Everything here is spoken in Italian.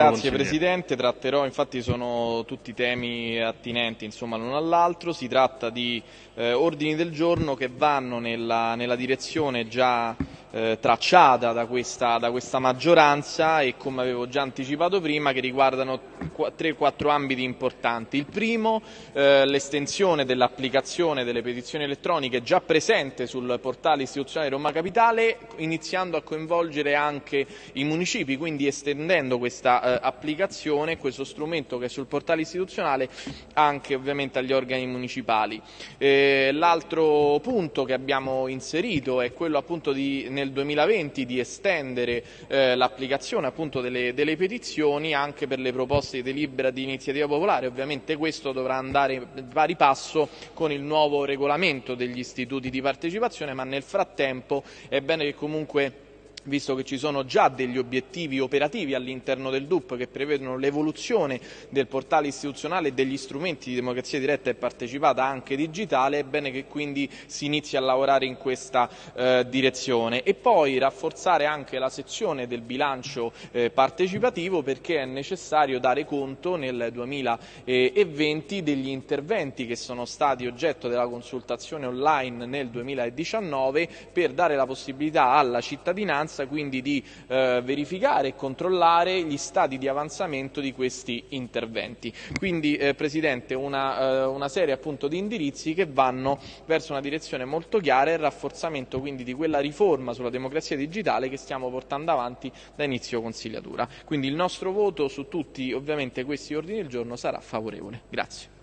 Grazie Presidente, tratterò, infatti sono tutti temi attinenti insomma, l'uno all'altro, si tratta di eh, ordini del giorno che vanno nella, nella direzione già eh, tracciata da questa, da questa, maggioranza e come avevo già anticipato prima che riguardano 3-4 ambiti importanti. Il primo eh, l'estensione dell'applicazione delle petizioni elettroniche già presente sul portale istituzionale Roma Capitale iniziando a coinvolgere anche i municipi, quindi estendendo questa eh, applicazione, questo strumento che è sul portale istituzionale anche ovviamente agli organi municipali. Eh, l'altro punto che abbiamo inserito è quello appunto di nel 2020 di estendere eh, l'applicazione appunto delle, delle, petizioni anche per le proposte di delibera di iniziativa popolare. Ovviamente questo dovrà andare pari passo con il nuovo regolamento degli istituti di partecipazione, ma nel frattempo è bene che comunque visto che ci sono già degli obiettivi operativi all'interno del DUP che prevedono l'evoluzione del portale istituzionale e degli strumenti di democrazia diretta e partecipata anche digitale, è bene che quindi si inizi a lavorare in questa eh, direzione. E poi rafforzare anche la sezione del bilancio eh, partecipativo perché è necessario dare conto nel 2020 degli interventi che sono stati oggetto della consultazione online nel 2019 per dare la possibilità alla cittadinanza importanza quindi di eh, verificare e controllare gli stati di avanzamento di questi interventi. Quindi eh, Presidente una, eh, una serie appunto di indirizzi che vanno verso una direzione molto chiara e il rafforzamento quindi di quella riforma sulla democrazia digitale che stiamo portando avanti da inizio consigliatura. Quindi il nostro voto su tutti ovviamente questi ordini del giorno sarà favorevole. Grazie.